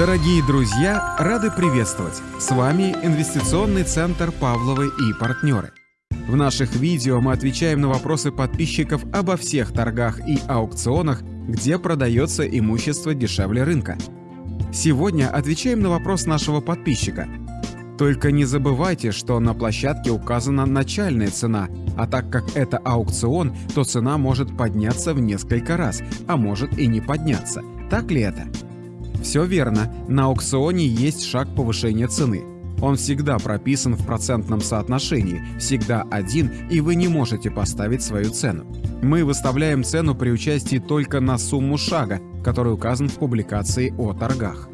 Дорогие друзья, рады приветствовать! С вами Инвестиционный центр Павловы и партнеры. В наших видео мы отвечаем на вопросы подписчиков обо всех торгах и аукционах, где продается имущество дешевле рынка. Сегодня отвечаем на вопрос нашего подписчика. Только не забывайте, что на площадке указана начальная цена, а так как это аукцион, то цена может подняться в несколько раз, а может и не подняться. Так ли это? Все верно, на аукционе есть шаг повышения цены. Он всегда прописан в процентном соотношении, всегда один, и вы не можете поставить свою цену. Мы выставляем цену при участии только на сумму шага, который указан в публикации о торгах.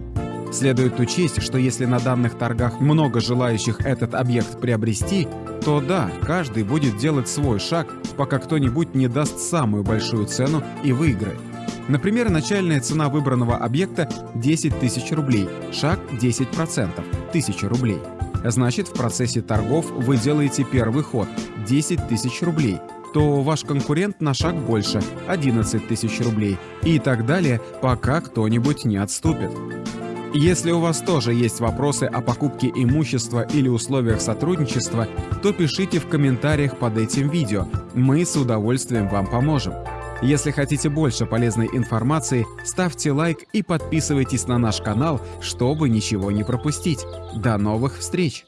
Следует учесть, что если на данных торгах много желающих этот объект приобрести, то да, каждый будет делать свой шаг, пока кто-нибудь не даст самую большую цену и выиграет. Например, начальная цена выбранного объекта 10 тысяч рублей, шаг 10%, 1000 рублей. Значит, в процессе торгов вы делаете первый ход 10 тысяч рублей, то ваш конкурент на шаг больше 11 тысяч рублей и так далее, пока кто-нибудь не отступит. Если у вас тоже есть вопросы о покупке имущества или условиях сотрудничества, то пишите в комментариях под этим видео, мы с удовольствием вам поможем. Если хотите больше полезной информации, ставьте лайк и подписывайтесь на наш канал, чтобы ничего не пропустить. До новых встреч!